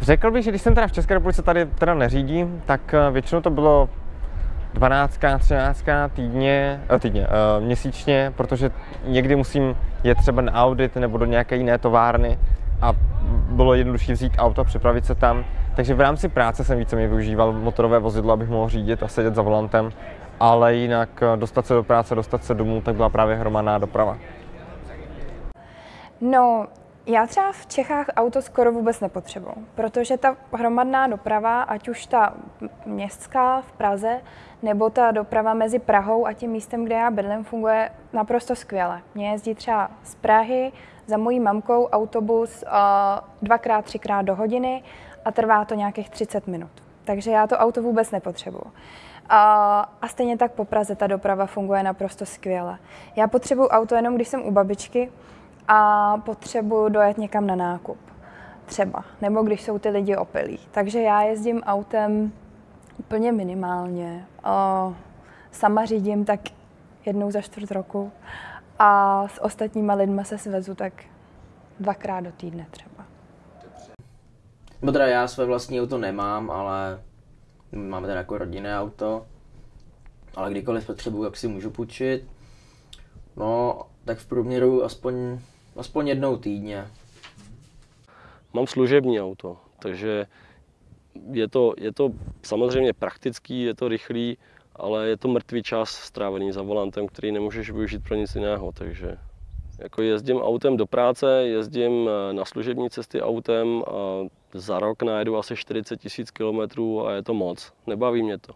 Řekl bych, že když jsem teda v České republice tady teda neřídím, tak eh, většinou to bylo 12, 13 týdně, eh, týdně uh, měsíčně, protože někdy musím jet třeba na audit nebo do nějaké jiné továrny a bylo jednodušší vzít auto a připravit se tam. Takže v rámci práce jsem víceméně využíval motorové vozidlo, abych mohl řídit a sedět za volantem, ale jinak dostat se do práce, dostat se domů, tak byla právě hromadná doprava. No, já třeba v Čechách auto skoro vůbec nepotřebuji, protože ta hromadná doprava, ať už ta městská v Praze, nebo ta doprava mezi Prahou a tím místem, kde já bydlím, funguje naprosto skvěle. Mě jezdí třeba z Prahy za mojí mamkou autobus uh, dvakrát, třikrát do hodiny a trvá to nějakých 30 minut. Takže já to auto vůbec nepotřebuji. A, a stejně tak po Praze ta doprava funguje naprosto skvěle. Já potřebuji auto jenom, když jsem u babičky, a potřebuju dojet někam na nákup. Třeba. Nebo když jsou ty lidi opilí. Takže já jezdím autem úplně minimálně. Sama řídím tak jednou za čtvrt roku a s ostatníma lidma se svezu tak dvakrát do týdne třeba. Nebo teda já své vlastní auto nemám, ale máme teda jako rodinné auto. Ale kdykoliv potřebuji, jak si můžu půjčit. No, tak v průměru aspoň aspoň jednou týdně. Mám služební auto, takže je to, je to samozřejmě praktický, je to rychlý, ale je to mrtvý čas strávený za volantem, který nemůžeš využít pro nic jiného, takže jako jezdím autem do práce, jezdím eh, na služební cesty autem a za rok najedu asi 40 tisíc kilometrů a je to moc. Nebaví mě to.